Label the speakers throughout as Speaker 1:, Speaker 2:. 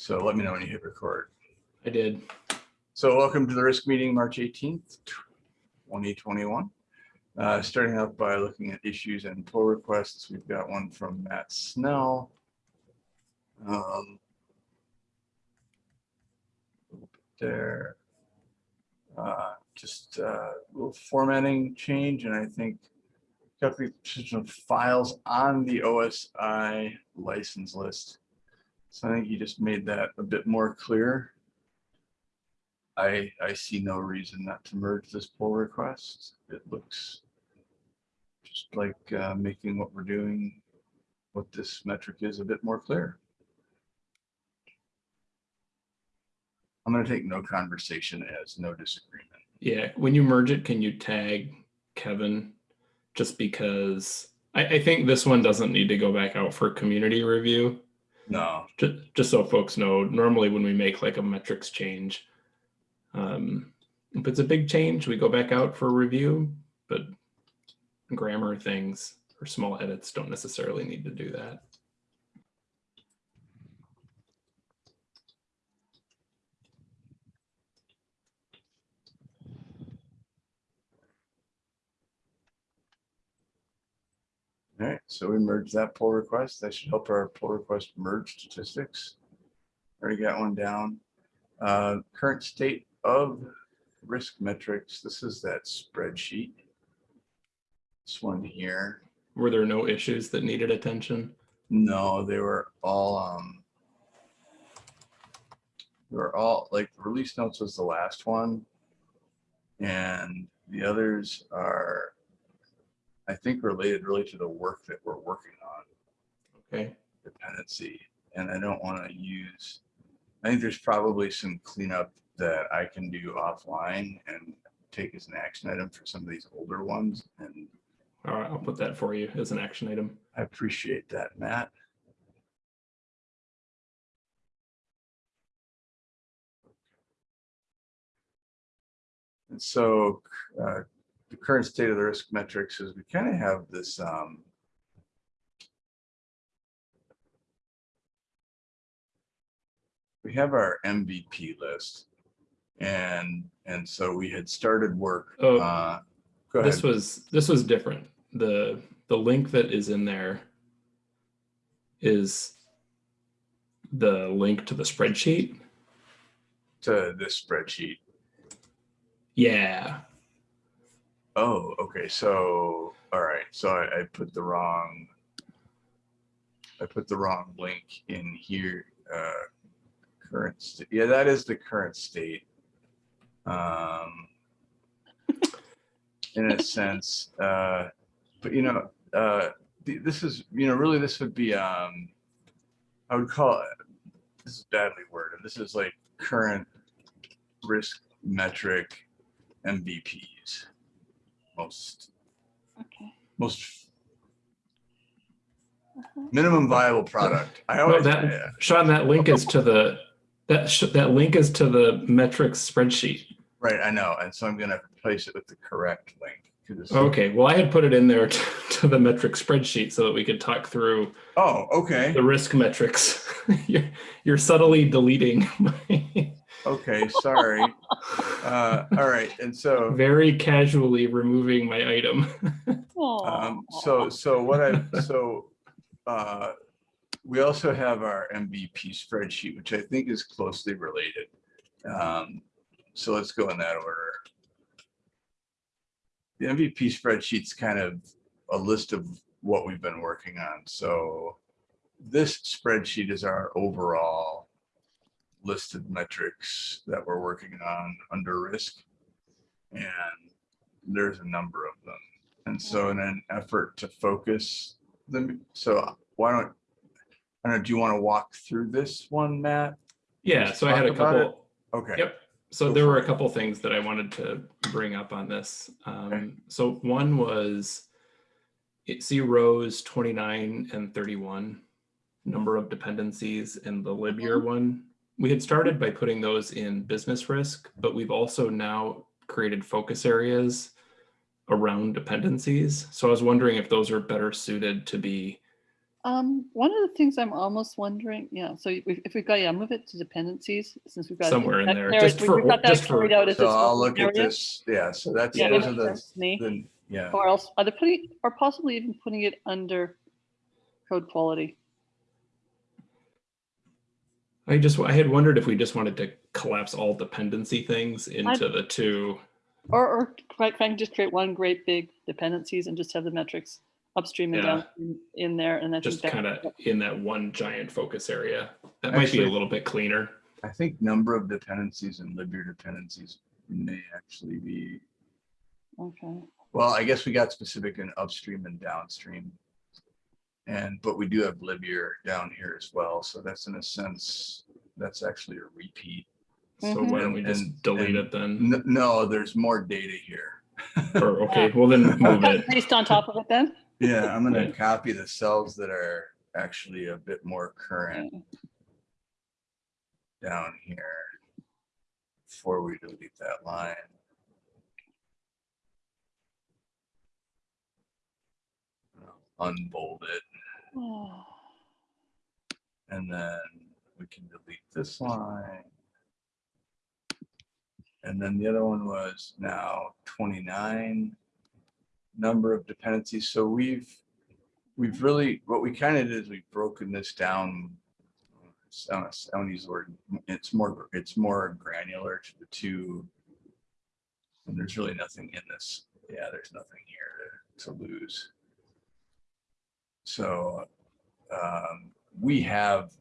Speaker 1: So let me know when you hit record.
Speaker 2: I did.
Speaker 1: So welcome to the risk meeting, March 18th, 2021. Uh, Starting out by looking at issues and pull requests, we've got one from Matt Snell. Um, There. Uh, Just uh, a little formatting change, and I think calculation of files on the OSI license list. So I think you just made that a bit more clear. I, I see no reason not to merge this pull request. It looks just like uh, making what we're doing, what this metric is a bit more clear. I'm gonna take no conversation as no disagreement.
Speaker 2: Yeah, when you merge it, can you tag Kevin? Just because I, I think this one doesn't need to go back out for community review.
Speaker 1: No,
Speaker 2: Just, just so folks know, normally when we make like a metrics change, um, if it's a big change, we go back out for review, but grammar things or small edits don't necessarily need to do that.
Speaker 1: All right, so we merged that pull request. That should help our pull request merge statistics. Already got one down. Uh, Current state of risk metrics. This is that spreadsheet. This one here.
Speaker 2: Were there no issues that needed attention?
Speaker 1: No, they were all, um, they were all, like, release notes was the last one. And the others are, I think, related really to the work that we're working on,
Speaker 2: Okay,
Speaker 1: dependency. And I don't want to use, I think there's probably some cleanup that I can do offline and take as an action item for some of these older ones. And
Speaker 2: all right, I'll put that for you as an action item.
Speaker 1: I appreciate that, Matt. And so uh, current state of the risk metrics is we kind of have this um, we have our MVP list. And and so we had started work.
Speaker 2: Oh,
Speaker 1: uh, Go ahead.
Speaker 2: This was, this was different. The, the link that is in there is the link to the spreadsheet.
Speaker 1: to this spreadsheet.
Speaker 2: Yeah,
Speaker 1: Oh, okay, so, all right, so I, I put the wrong. I put the wrong link in here, uh, current, yeah, that is the current state. Um. In a sense, uh, but you know, uh, th- this is, you know, really, this would be, um. I would call it, this is badly worded, this is like current risk metric MVPs most,
Speaker 3: Okay.
Speaker 1: most
Speaker 3: Uh-huh.
Speaker 1: minimum viable product. I
Speaker 2: no,
Speaker 1: always,
Speaker 2: that,
Speaker 1: yeah,
Speaker 2: Sean, that link is to the, that, sh- that link is to the metrics spreadsheet.
Speaker 1: right, I know. And so I'm gonna replace it with the correct link. 'cause it's-
Speaker 2: Okay, well, I had put it in there to, to the metric spreadsheet so that we could talk through
Speaker 1: Oh, okay,
Speaker 2: the risk metrics. You're, you're subtly deleting my,
Speaker 1: okay, sorry. Uh, all right, and so,
Speaker 2: very casually removing my item.
Speaker 1: um, so, so what I, so, uh, we also have our MVP spreadsheet, which I think is closely related. Um, so let's go in that order. The MVP spreadsheet's kind of a list of what we've been working on. So this spreadsheet is our overall listed metrics that we're working on under risk. And there's a number of them. And so in an effort to focus them, so why don't, I don't know, do you want to walk through this one, Matt?
Speaker 2: Yeah, so I had a
Speaker 1: talk about it.
Speaker 2: couple,
Speaker 1: Okay.
Speaker 2: Yep. So
Speaker 1: Go
Speaker 2: there were a couple things that I wanted to bring up on this.
Speaker 1: Okay.
Speaker 2: Um, so one was it see rows 29 and 31 number of dependencies in the lib year one. We had started by putting those in business risk, but we've also now created focus areas around dependencies. So I was wondering if those are better suited to be
Speaker 3: Um, one of the things I'm almost wondering, yeah, so if if we've got, yeah, move it to dependencies since we've got.
Speaker 2: Somewhere in
Speaker 3: that
Speaker 2: there, just
Speaker 3: we-
Speaker 2: for-
Speaker 3: we've got that
Speaker 2: just for-
Speaker 3: out
Speaker 1: So I'll
Speaker 3: focus
Speaker 1: look at this, yeah, so that's,
Speaker 3: Yeah,
Speaker 1: those are the,
Speaker 3: sense to me.
Speaker 1: the, yeah.
Speaker 3: Or else, are they putting, or possibly even putting it under code quality?
Speaker 2: I just, I had wondered if we just wanted to collapse all dependency things into the two.
Speaker 3: Or, or quite frankly, just create one great big dependencies and just have the metrics upstream and
Speaker 2: Yeah.
Speaker 3: downstream in there and I
Speaker 2: just
Speaker 3: that.
Speaker 2: kind of in that one giant focus area. That might be a little bit cleaner.
Speaker 1: I think number of dependencies and lib year dependencies may actually be,
Speaker 3: Okay,
Speaker 1: well, I guess we got specific in upstream and downstream. And, but we do have lib year down here as well, so that's in a sense, that's actually a repeat.
Speaker 2: So
Speaker 3: Mhm.
Speaker 2: why don't we
Speaker 1: And-
Speaker 2: just delete
Speaker 1: and-
Speaker 2: it then?
Speaker 1: N- No, there's more data here.
Speaker 2: Or, okay, well then move it.
Speaker 3: based on top of it then?
Speaker 1: Yeah, I'm gonna
Speaker 2: Right.
Speaker 1: copy the cells that are actually a bit more current down here. Before we delete that line. Unbold it, and then we can delete this line. And then the other one was now twenty-nine number of dependencies. So we've, we've really, what we kind of did is we've broken this down. I don't, use the word, it's more, it's more granular to the two. And there's really nothing in this. Yeah, there's nothing here to, to lose. So, um, we have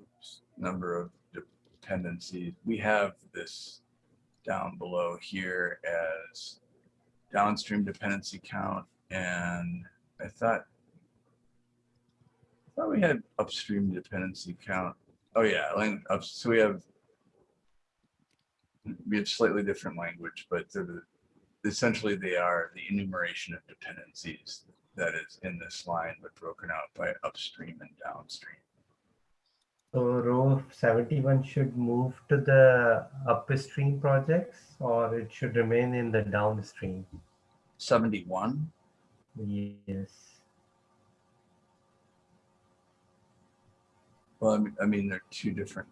Speaker 1: oops, number of dependencies. We have this down below here as downstream dependency count. And I thought, I thought we had upstream dependency count. Oh yeah, so we have we have slightly different language, but essentially they are the enumeration of dependencies that is in this line, but broken out by upstream and downstream.
Speaker 4: So row seventy-one should move to the upstream projects or it should remain in the downstream?
Speaker 1: Seventy-one?
Speaker 4: Yes.
Speaker 1: Well, I mean, I mean, they're two different.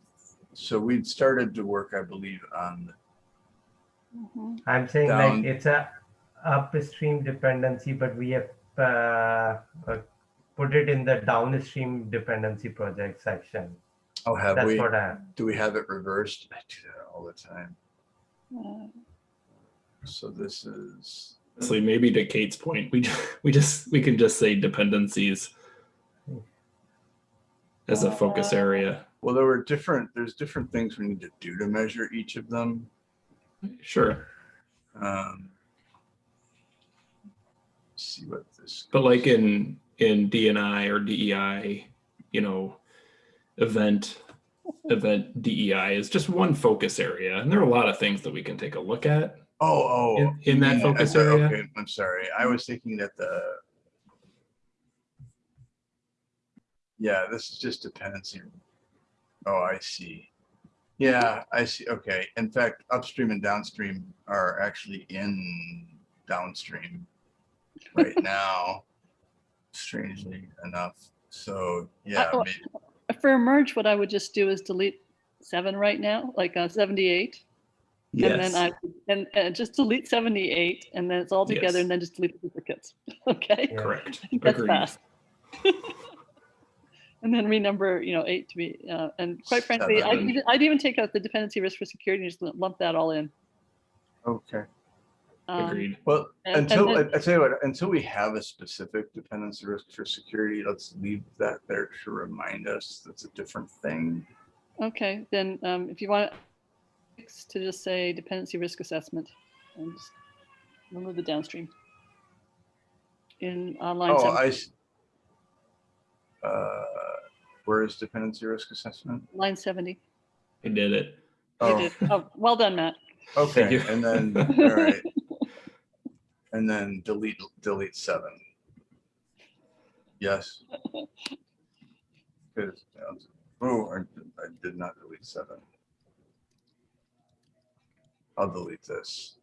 Speaker 1: So we'd started to work, I believe, on,
Speaker 3: mhm.
Speaker 4: I'm saying
Speaker 1: Down.
Speaker 4: like it's a upstream dependency, but we have put it in the downstream dependency project section.
Speaker 1: oh, have
Speaker 4: That's
Speaker 1: we,
Speaker 4: what I,
Speaker 1: do we have it reversed? I do that all the time.
Speaker 3: Uh,
Speaker 1: So this is,
Speaker 2: Honestly, maybe to Kate's point, we, we just, we can just say dependencies as a focus area.
Speaker 1: well, there were different, there's different things we need to do to measure each of them.
Speaker 2: Sure.
Speaker 1: Um, See what this,
Speaker 2: But like in, in DNI or DEI, you know, event, event DEI is just one focus area. And there are a lot of things that we can take a look at.
Speaker 1: oh, oh.
Speaker 2: In- in that
Speaker 1: mean-
Speaker 2: focus
Speaker 1: I-
Speaker 2: area?
Speaker 1: Okay, I'm sorry. I was thinking that the. Yeah, this is just dependency. Oh, I see. Yeah, I see. Okay. In fact, upstream and downstream are actually in downstream right now, strangely enough. So, yeah, may-
Speaker 3: For merge, what I would just do is delete seven right now, like uh, 78. And then I, and, and just delete 78 and then it's all together
Speaker 2: Yes.
Speaker 3: and then just delete the duplicates. Okay?
Speaker 4: Yeah.
Speaker 2: Correct.
Speaker 3: That's fast. And then renumber, you know, eight to be, uh, and quite frankly, I'd even, I'd even take out the dependency risk for security and just lump that all in.
Speaker 1: okay.
Speaker 3: Um,
Speaker 2: Agreed.
Speaker 1: Well,
Speaker 3: And- and
Speaker 1: until, I
Speaker 3: then-
Speaker 1: I tell you what, until we have a specific dependency risk for security, let's leave that there to remind us that's a different thing.
Speaker 3: Okay, then um, if you want to just say dependency risk assessment and just remove the downstream. In uh, line
Speaker 1: Oh,
Speaker 3: seven,
Speaker 1: I. s- Uh, where is dependency risk assessment?
Speaker 3: line 70.
Speaker 2: I did it.
Speaker 3: You
Speaker 1: Oh,
Speaker 3: did. Oh, well done, Matt.
Speaker 1: okay, and then, all right. And then delete, delete seven. Yes. Because, oh, I did- I did not delete seven. I'll delete this.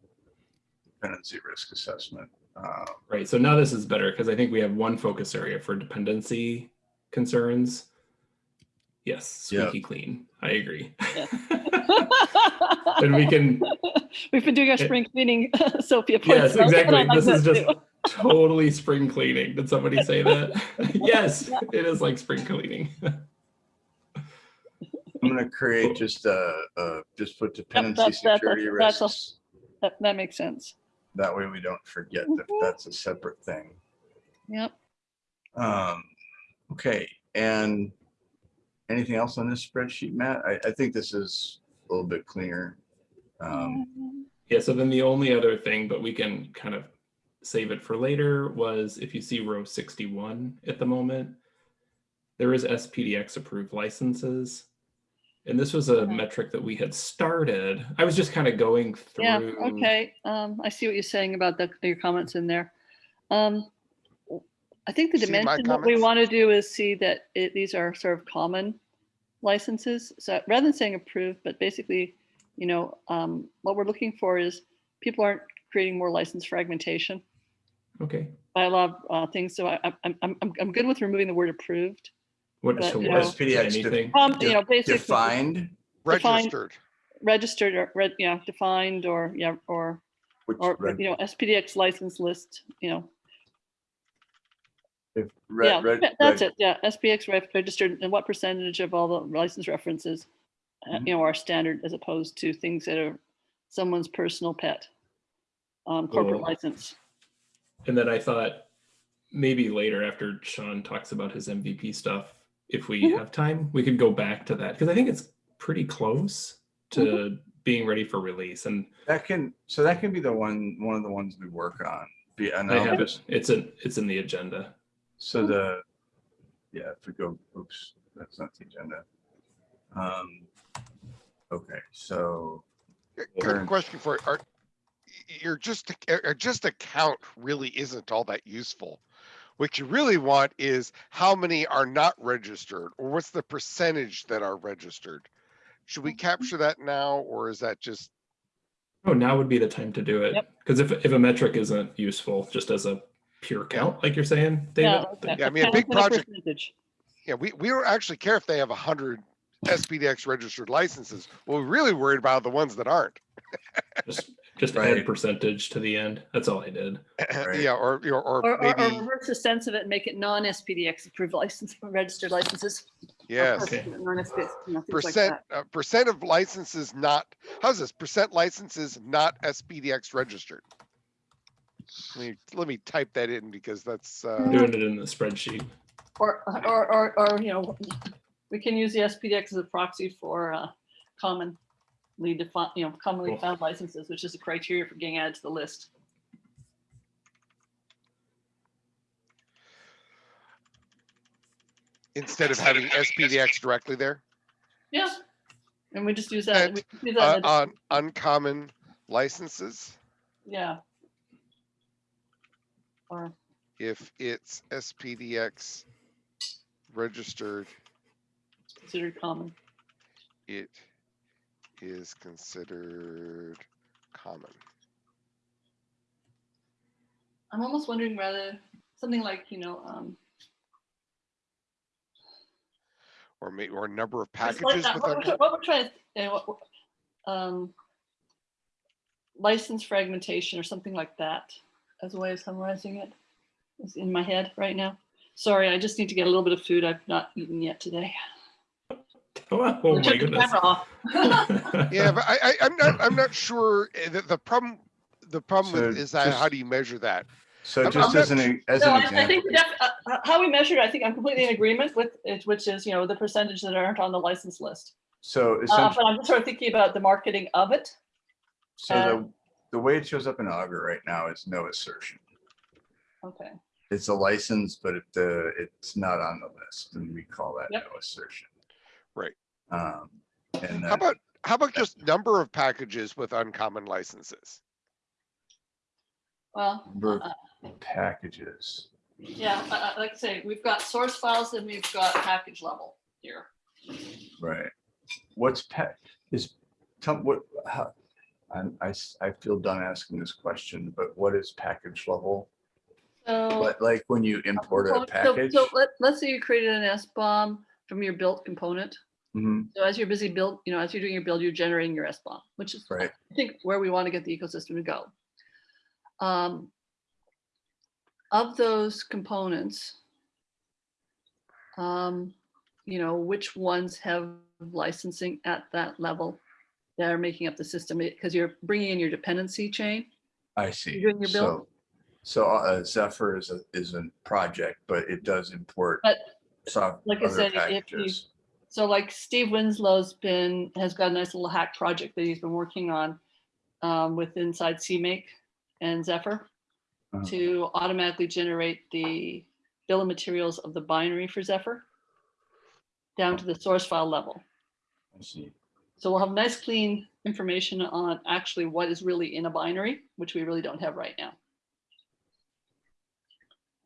Speaker 1: Dependency risk assessment. Uh,
Speaker 2: Right, so now this is better because I think we have one focus area for dependency concerns. Yes,
Speaker 1: Yeah.
Speaker 2: squeaky clean. I agree.
Speaker 3: Yeah.
Speaker 2: And we can,
Speaker 3: We've been doing our spring cleaning, Sophia points
Speaker 2: yes,
Speaker 3: out, and I
Speaker 2: exactly.
Speaker 3: like
Speaker 2: This is
Speaker 3: that
Speaker 2: just
Speaker 3: too.
Speaker 2: totally spring cleaning. Did somebody say that? Yes, it is like spring cleaning.
Speaker 1: I'm gonna create just a, uh, just put dependency
Speaker 3: that's- that's-
Speaker 1: security
Speaker 3: that's a-
Speaker 1: risks.
Speaker 3: That, that makes sense.
Speaker 1: That way we don't forget that that's a separate thing.
Speaker 3: Yep.
Speaker 1: Um, okay, and anything else on this spreadsheet, Matt? I, I think this is a little bit cleaner. Um,
Speaker 2: Yeah, so then the only other thing, but we can kind of save it for later, was if you see row 61 at the moment, there is SPDX approved licenses. And this was a
Speaker 3: Okay.
Speaker 2: metric that we had started. I was just kind of going through.
Speaker 3: Yeah, okay. Um, I see what you're saying about the, your comments in there. Um, I think the
Speaker 5: See
Speaker 3: dimension, what we want to do is see that it, these are sort of common licenses. So rather than saying approved, but basically, you know, um, what we're looking for is people aren't creating more license fragmentation
Speaker 2: Okay.
Speaker 3: by a lot of uh, things. So I, I'm, I'm, I'm, I'm good with removing the word approved.
Speaker 2: What,
Speaker 3: But,
Speaker 2: so
Speaker 3: you
Speaker 2: what,
Speaker 3: know-
Speaker 1: SPDX def-
Speaker 2: anything?
Speaker 3: Um, you know, basically
Speaker 1: Defined,
Speaker 3: Define-
Speaker 5: Registered.
Speaker 3: registered or, red, yeah, defined or, yeah, or
Speaker 1: which,
Speaker 3: or,
Speaker 1: reg-
Speaker 3: you know, SPDX license list, you know,
Speaker 1: if,
Speaker 3: yeah,
Speaker 1: re- re-
Speaker 3: that's
Speaker 1: reg-
Speaker 3: it, yeah, SPX ref- registered, and what percentage of all the license references, uh,
Speaker 1: Mhm.
Speaker 3: you know, are standard as opposed to things that are someone's personal pet, um, corporate
Speaker 2: Cool.
Speaker 3: license.
Speaker 2: And then I thought maybe later after Sean talks about his MVP stuff, if we
Speaker 3: Mhm.
Speaker 2: have time, we could go back to that because I think it's pretty close to
Speaker 3: Mm-hmm.
Speaker 2: being ready for release. And
Speaker 1: That can, so that can be the one, one of the ones we work on. Be, and
Speaker 2: I have it. It's in it's in the agenda.
Speaker 1: So the, yeah, if we go, oops, that's not the agenda. Um, okay, so,
Speaker 5: Here- Here's a
Speaker 1: Turn.
Speaker 5: question for, you. are, y- you're just, a- uh, just a count really isn't all that useful. What you really want is how many are not registered or what's the percentage that are registered? Should we capture that now or is that just,
Speaker 2: Oh, now would be the time to do it.
Speaker 3: Yep.
Speaker 2: Because if, if a metric isn't useful, just as a pure count, like you're saying, David,
Speaker 3: Yeah,
Speaker 2: then-
Speaker 5: Yeah, I mean, a big project-
Speaker 3: percentage.
Speaker 5: yeah, we, we don't actually care if they have a hundred SPDX registered licenses. What we're really worried about are the ones that aren't.
Speaker 2: just just
Speaker 1: Right.
Speaker 2: add percentage to the end. That's all I did.
Speaker 1: Right.
Speaker 5: Yeah, or, or, or
Speaker 3: Or, or, or
Speaker 5: maybe,
Speaker 3: reverse the sense of it, and make it non-SPDX approved license, registered licenses. or
Speaker 5: yes.
Speaker 2: Okay.
Speaker 3: Non-SPDX, you know, things like
Speaker 5: Percent, uh, percent of licenses not, how's this? Percent licenses not SPDX registered. Let me, let me type that in because that's, uh,
Speaker 2: Doing it in the spreadsheet.
Speaker 3: Or, or, or, or, you know, we can use the SPDX as a proxy for, uh, commonly defined, you know, commonly
Speaker 2: Cool.
Speaker 3: found licenses, which is a criteria for getting added to the list.
Speaker 5: instead of having SPDX directly there,
Speaker 3: Yeah. And we just use that.
Speaker 5: And,
Speaker 3: we use
Speaker 5: uh,
Speaker 3: that in the-
Speaker 5: on uncommon licenses,
Speaker 3: Yeah. Or,
Speaker 5: if it's SPDX registered,
Speaker 3: considered common.
Speaker 5: it is considered common.
Speaker 3: I'm almost wondering whether, something like, you know, um.
Speaker 5: Or may, or number of
Speaker 3: It's like
Speaker 5: packages
Speaker 3: that.
Speaker 5: with,
Speaker 3: What we're, what we're trying to, uh, what- what- um, license fragmentation or something like that, as a way of summarizing it, is in my head right now. Sorry, I just need to get a little bit of food. I've not eaten yet today.
Speaker 2: Oh, oh my goodness.
Speaker 5: yeah, but I, I, I'm not, I'm not sure, eh, the, the problem, the problem with is that, how do you measure that?
Speaker 1: so
Speaker 5: I'm-
Speaker 1: just
Speaker 5: I'm
Speaker 1: as an,
Speaker 5: not-
Speaker 1: e- as
Speaker 3: No,
Speaker 1: an
Speaker 3: I, I think def- uh, uh, how we measure it, I think I'm completely in agreement with it, which is, you know, the percentage that aren't on the license list.
Speaker 1: so
Speaker 3: Uh,
Speaker 1: essentially,
Speaker 3: but I'm just sort of thinking about the marketing of it.
Speaker 1: so the, the way it shows up in Augur right now is no assertion.
Speaker 3: Okay.
Speaker 1: It's a license, but it, uh, it's not on the list and we call that
Speaker 3: Yep.
Speaker 1: no assertion.
Speaker 5: Right.
Speaker 1: Um, and
Speaker 5: How about, how about just number of packages with uncommon licenses?
Speaker 3: Well,
Speaker 1: Number
Speaker 3: uh,
Speaker 1: packages,
Speaker 3: yeah, uh, uh, like I say, we've got source files and we've got package level here.
Speaker 1: right? What's pack, is, tell, what, how, I'm- I, I feel done asking this question, but what is package level?
Speaker 3: So.
Speaker 1: Like, like when you import a
Speaker 3: So- so-
Speaker 1: package?
Speaker 3: So let, let's say you created an SBOM from your built component.
Speaker 1: Mhm,
Speaker 3: So as you're busy build, you know, as you're doing your build, you're generating your SBOM, which is,
Speaker 1: Right.
Speaker 3: I think, where we want to get the ecosystem to go. Um, Of those components, um, you know, which ones have licensing at that level that are making up the system? Because you're bringing in your dependency chain.
Speaker 1: I see.
Speaker 3: doing your build?
Speaker 1: So, so uh, Zephyr is a, is a project, but it does import.
Speaker 3: But,
Speaker 1: soft
Speaker 3: like I said, if you-. So like Steve Winslow's been, has got a nice little hack project that he's been working on um, with inside CMake and Zephyr
Speaker 1: Uh-huh.
Speaker 3: to automatically generate the bill of materials of the binary for Zephyr down to the source file level.
Speaker 1: I see.
Speaker 3: So we'll have nice clean information on actually what is really in a binary, which we really don't have right now.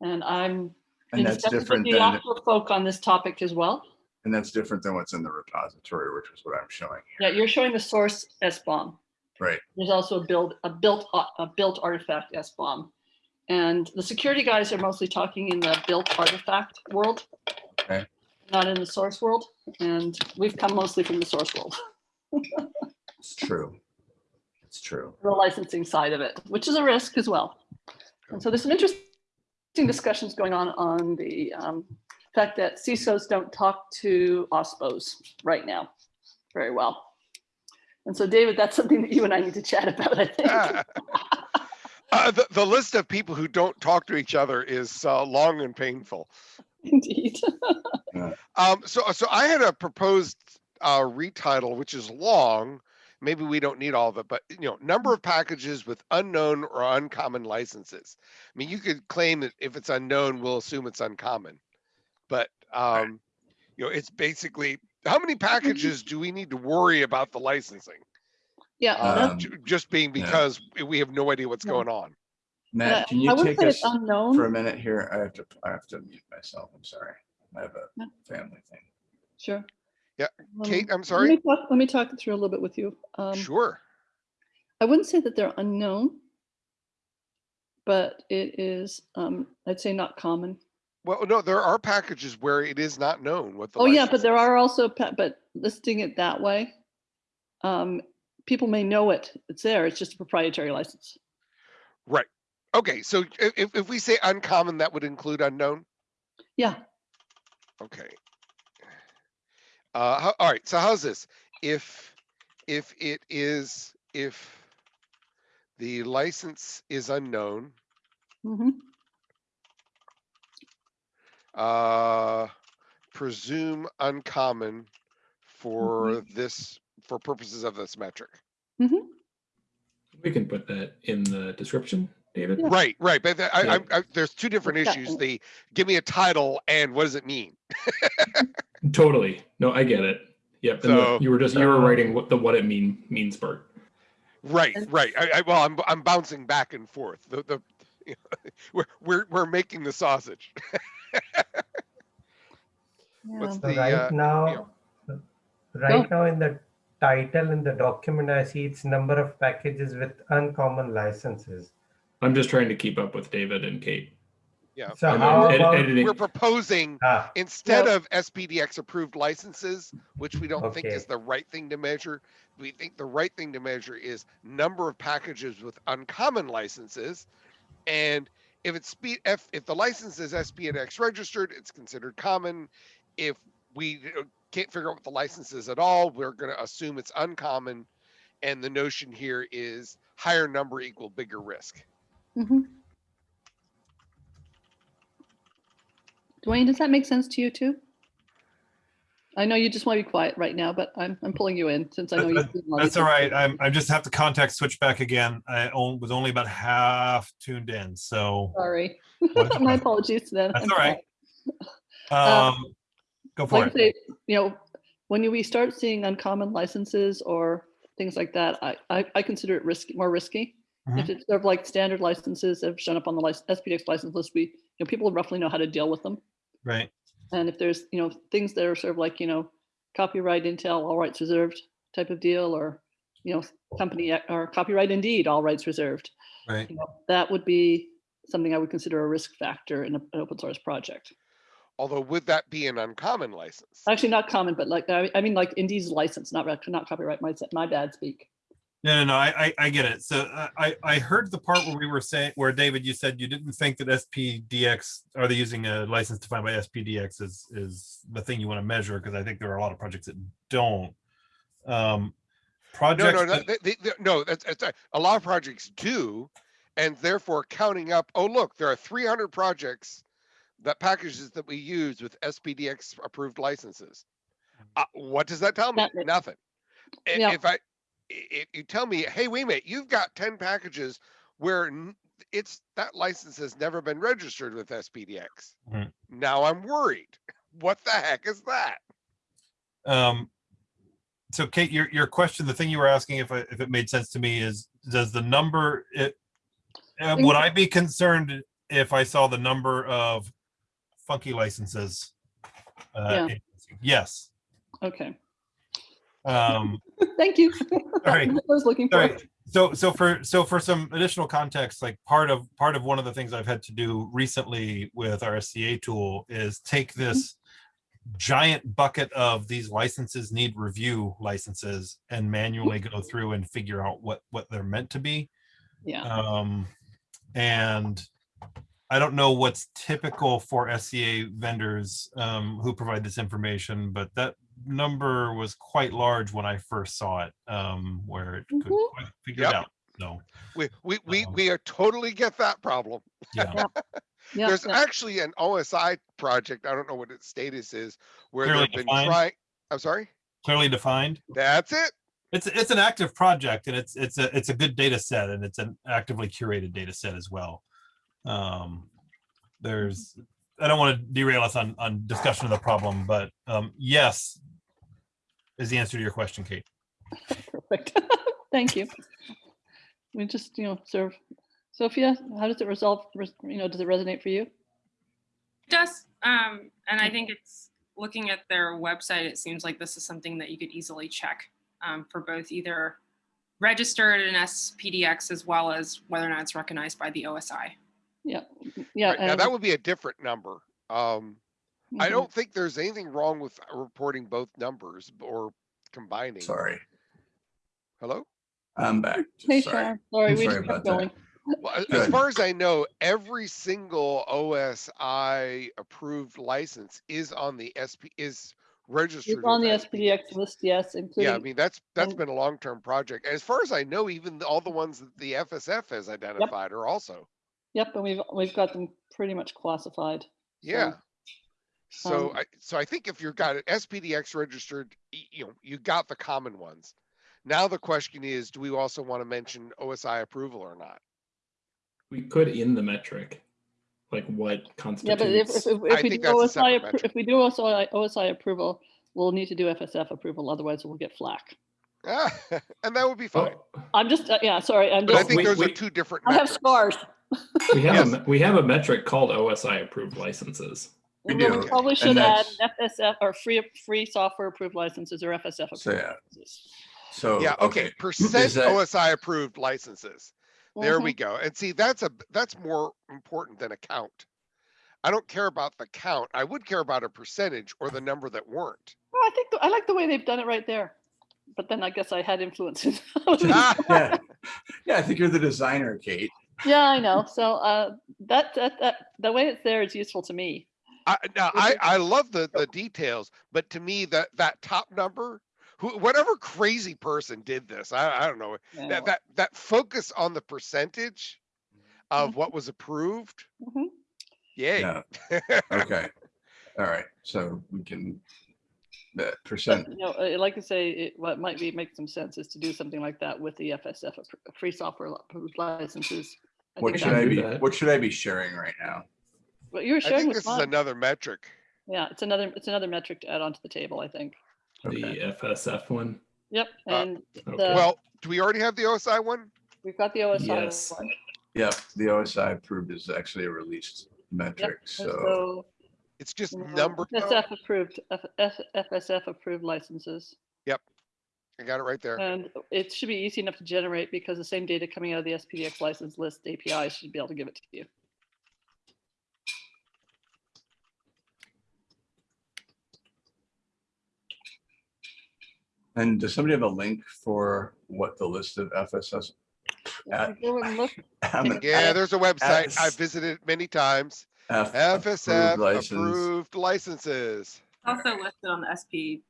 Speaker 3: And I'm
Speaker 1: And
Speaker 3: in
Speaker 1: that's different
Speaker 3: the
Speaker 1: than,
Speaker 3: Yocto folk on this topic as well.
Speaker 1: and that's different than what's in the repository, which is what I'm showing
Speaker 3: Yeah, you're showing the source SBOM.
Speaker 1: Right.
Speaker 3: There's also a build, a built, a- built artifact SBOM. And the security guys are mostly talking in the built artifact world.
Speaker 1: Okay.
Speaker 3: Not in the source world. And we've come mostly from the source world,
Speaker 1: It's true. It's true.
Speaker 3: the licensing side of it, which is a risk as well. And so there's some interesting discussions going on on the um, fact that CISOs don't talk to OSPOs right now very well. And so David, that's something that you and I need to chat about, I think.
Speaker 5: Uh, the, the list of people who don't talk to each other is uh, long and painful.
Speaker 3: Indeed.
Speaker 5: Um, so, so I had a proposed uh, retitle, which is long. Maybe we don't need all of it, but you know, number of packages with unknown or uncommon licenses. I mean, you could claim that if it's unknown, we'll assume it's uncommon. But um, you know, it's basically how many packages do we need to worry about the licensing?
Speaker 3: Yeah.
Speaker 1: Um,
Speaker 5: Just being
Speaker 1: yeah.
Speaker 5: because we have no idea what's
Speaker 3: Yeah.
Speaker 5: going on.
Speaker 3: uh,
Speaker 1: Matt, can you take us
Speaker 3: it's unknown.
Speaker 1: for a minute here? I have to, I have to mute myself. I'm sorry. I have
Speaker 3: No.
Speaker 1: a family thing.
Speaker 3: Sure.
Speaker 5: Yeah,
Speaker 3: Um,
Speaker 5: Kate, I'm
Speaker 3: Let
Speaker 5: sorry.
Speaker 3: me talk, let me talk through a little bit with you. Um,
Speaker 5: Sure.
Speaker 3: I wouldn't say that they're unknown, but it is, um, I'd say not common.
Speaker 5: Well, no, there are packages where it is not known what the.
Speaker 3: Oh, yeah, but there
Speaker 5: is.
Speaker 3: are also, but listing it that way, um, people may know it, it's there, it's just a proprietary license.
Speaker 5: Right. Okay, so if, if we say uncommon, that would include unknown?
Speaker 3: Yeah,
Speaker 5: Okay. Uh, how, all right, so how's this? If, if it is, if the license is unknown,
Speaker 3: mhm,
Speaker 5: uh, presume uncommon for this, for purposes of this metric.
Speaker 3: mhm.
Speaker 2: We can put that in the description, David.
Speaker 3: Yeah.
Speaker 5: Right, right, but the- I, I, I, there's two different
Speaker 3: What's
Speaker 5: issues.
Speaker 3: mean?
Speaker 5: The, give me a title and what does it mean?
Speaker 2: Totally. No, I get it. Yep. and the- you were just you were writing what the what it mean means part.
Speaker 5: Right, right. I, I, well, I'm, I'm bouncing back and forth. The, the, we're, we're, we're making the sausage. What's
Speaker 3: Yeah.
Speaker 4: So
Speaker 5: the,
Speaker 4: right
Speaker 5: uh,
Speaker 4: now, right now in the title in the document, I see it's number of packages with uncommon licenses.
Speaker 2: I'm just trying to keep up with David and Kate.
Speaker 5: Yeah.
Speaker 4: So
Speaker 2: I'm
Speaker 4: how
Speaker 2: ed-
Speaker 4: about,
Speaker 2: editing.
Speaker 5: We're proposing
Speaker 4: ah,
Speaker 5: instead
Speaker 3: Well-
Speaker 5: of SPDX approved licenses, which we don't think is the right thing to measure, we think the right thing to measure is number of packages with uncommon licenses. And if it's speed, if, if the license is SPDX registered, it's considered common. If we uh, can't figure out what the license is at all, we're going to assume it's uncommon. And the notion here is higher number equal bigger risk.
Speaker 3: Mhm. Duane, does that make sense to you too? I know you just want to be quiet right now, but I'm, I'm pulling you in since I know
Speaker 6: That-
Speaker 3: you.
Speaker 6: That's all right. I'm, I just have to contact switch back again. I on- was only about half tuned in, so.
Speaker 3: Sorry. My apologies to them.
Speaker 6: That's
Speaker 3: I'm
Speaker 6: all right.
Speaker 3: sorry.
Speaker 6: Um, go for
Speaker 3: Like
Speaker 6: it.
Speaker 3: say, you know, when we start seeing uncommon licenses or things like that, I, I, I consider it risky, more risky. If
Speaker 6: Mm-hmm.
Speaker 3: it's sort of like standard licenses that have shown up on the lic- SPDX license list, we, you know, people roughly know how to deal with them.
Speaker 6: Right.
Speaker 3: And if there's, you know, things that are sort of like, you know, copyright Intel, all rights reserved type of deal, or you know, company or copyright Indeed, all rights reserved.
Speaker 6: Right.
Speaker 3: You know, That would be something I would consider a risk factor in a- an open source project.
Speaker 5: Although would that be an uncommon license?
Speaker 3: Actually, not common, but like, I I mean, like Indeed's license, not, not copyright, my, my bad speak.
Speaker 6: No, no, no, I, I, I get it. So uh, I, I heard the part where we were saying, where David, you said you didn't think that SPDX, are they using a license defined by SPDX is, is the thing you want to measure? Because I think there are a lot of projects that don't. Um,
Speaker 5: No,
Speaker 6: projects,
Speaker 5: no, no,
Speaker 6: that-
Speaker 5: they, they, they- no, that's, that's, a- a lot of projects do. And therefore counting up, oh, look, there are three hundred projects that packages that we use with SPDX approved licenses. Uh, what does that tell me?
Speaker 3: Nothing.
Speaker 5: Nothing.
Speaker 3: Yeah.
Speaker 5: If I, i- if you tell me, hey, wait a minute, you've got ten packages where it's, that license has never been registered with SPDX.
Speaker 6: Mhm.
Speaker 5: Now I'm worried. What the heck is that?
Speaker 6: um, so Kate, your, your question, the thing you were asking if I, if it made sense to me is, does the number, it, uh, would I be concerned if I saw the number of funky licenses? Uh,
Speaker 3: Yeah.
Speaker 6: Yes.
Speaker 3: Okay,
Speaker 6: Um,
Speaker 3: thank you.
Speaker 6: All right.
Speaker 3: I was looking for.
Speaker 6: right. So, so for, so for some additional context, like part of, part of one of the things I've had to do recently with our SCA tool is take this giant bucket of these licenses need review licenses and manually go through and figure out what, what they're meant to be.
Speaker 3: Yeah,
Speaker 6: Um, and I don't know what's typical for SCA vendors, um, who provide this information, but that number was quite large when I first saw it, um, where it could
Speaker 3: Mhm.
Speaker 6: quite figure it out. So,
Speaker 5: We, we, we,
Speaker 6: Um,
Speaker 5: we uh, totally get that problem.
Speaker 6: yeah,
Speaker 3: yeah,
Speaker 5: There's
Speaker 3: yeah.
Speaker 5: actually an OSI project, I don't know what its status is, where
Speaker 6: Clearly
Speaker 5: they've been
Speaker 6: defined?
Speaker 5: trying, I'm sorry,
Speaker 6: clearly defined.
Speaker 5: that's it?
Speaker 6: It's, it's an active project and it's, it's a, it's a good data set and it's an actively curated data set as well. Um, there's, I don't want to derail us on, on discussion of the problem, but, um, yes, is the answer to your question, Kate.
Speaker 3: Perfect. Thank you. We just, you know, serve. Sophia, how does it resolve, you know, does it resonate for you?
Speaker 7: It does. Um, and I think it's looking at their website, it seems like this is something that you could easily check um, for both either registered in SPDX as well as whether or not it's recognized by the OSI.
Speaker 3: Yeah, yeah.
Speaker 5: Right, Now, that would be a different number. Um, I
Speaker 3: mhm.
Speaker 5: don't think there's anything wrong with reporting both numbers or combining.
Speaker 1: Sorry,
Speaker 5: Hello?
Speaker 1: I'm back.
Speaker 3: Hey,
Speaker 1: Sorry.
Speaker 3: Sharon, sorry,
Speaker 1: I'm
Speaker 3: we
Speaker 1: sorry
Speaker 3: just kept going.
Speaker 5: Well, as far as I know, every single OSI approved license is on the SP, is registered.
Speaker 3: It's on the
Speaker 5: with
Speaker 3: SPDX list, yes, including.
Speaker 5: Yeah, I mean, that's, that's
Speaker 3: and-
Speaker 5: been a long-term project. As far as I know, even the- all the ones that the FSF has identified are also,
Speaker 3: yep, and we've, we've got them pretty much classified.
Speaker 5: yeah. So
Speaker 3: um,
Speaker 5: I, so I think if you've got it SPDX registered, you know, you got the common ones. Now the question is, do we also want to mention OSI approval or not?
Speaker 2: We could in the metric, like what constitutes.
Speaker 3: Yeah, but if, if, if if we do OSI,
Speaker 5: separate
Speaker 3: appro-
Speaker 5: metric.
Speaker 3: if we do OSI, OSI approval, we'll need to do FSF approval, otherwise we'll get flack.
Speaker 5: Ah, And that would be fine.
Speaker 2: Oh,
Speaker 3: I'm just, uh, yeah, sorry, I'm
Speaker 5: But I think
Speaker 2: wait,
Speaker 5: those are two different
Speaker 3: I have scars.
Speaker 2: We have, a
Speaker 5: Yes.
Speaker 2: me- we have a metric called OSI approved licenses.
Speaker 1: We
Speaker 3: Well,
Speaker 1: do,
Speaker 3: Probably should add
Speaker 1: that's-
Speaker 3: FSF or free, free software approved licenses or FSF
Speaker 1: So, yeah.
Speaker 3: licenses.
Speaker 1: So,
Speaker 5: Yeah, okay,
Speaker 1: okay,
Speaker 5: percent
Speaker 1: that-
Speaker 5: OSI approved licenses. There we go. And see, that's a, that's more important than a count. I don't care about the count. I would care about a percentage or the number that weren't.
Speaker 3: Well, I think, the- I like the way they've done it right there. But then I guess I had influences.
Speaker 5: Ah,
Speaker 1: yeah, yeah, I think you're the designer, Kate.
Speaker 3: Yeah, I know. So uh, that, that, that, the way it's there is useful to me.
Speaker 5: I, now, I. I love the, the details, but to me, that, that top number, who, whatever crazy person did this, I, I don't know,
Speaker 3: Yeah,
Speaker 5: that, that, that focus on the percentage of what was approved.
Speaker 3: Mhm.
Speaker 5: Yay.
Speaker 1: Yeah, okay. All right, so we can, that percent,
Speaker 3: You know, uh, like I say, it, what might be, make some sense is to do something like that with the FSF, free software approved licenses. I
Speaker 1: what should I be,
Speaker 2: that.
Speaker 1: what should I be sharing right now?
Speaker 3: What you were
Speaker 5: I
Speaker 3: sharing
Speaker 5: think
Speaker 3: was
Speaker 5: this is
Speaker 3: fine.
Speaker 5: another metric.
Speaker 3: Yeah, it's another, it's another metric to add onto the table, I think.
Speaker 2: The FSF one.
Speaker 3: Yep,
Speaker 5: Uh,
Speaker 3: and
Speaker 2: Okay.
Speaker 3: The-
Speaker 5: Well, do we already have the OSI one?
Speaker 3: we've got the OSI.
Speaker 2: Yes.
Speaker 3: one.
Speaker 1: Yep, the OSI approved is actually a released metric,
Speaker 3: And
Speaker 1: so,
Speaker 3: So,
Speaker 5: It's just
Speaker 3: you know,
Speaker 5: number. though?
Speaker 3: FSF approved, F- F- FSF approved licenses. Yep.
Speaker 5: I got it right there.
Speaker 3: And it should be easy enough to generate because the same data coming out of the SPDX license list API should be able to give it to you.
Speaker 1: And does somebody have a link for what the list of FSS?
Speaker 3: Go and look.
Speaker 5: Yeah, there's a website. I've
Speaker 1: S-
Speaker 5: visited many times.
Speaker 1: F
Speaker 5: FSF
Speaker 1: approved license.
Speaker 5: approved licenses.
Speaker 7: Also listed on the SP,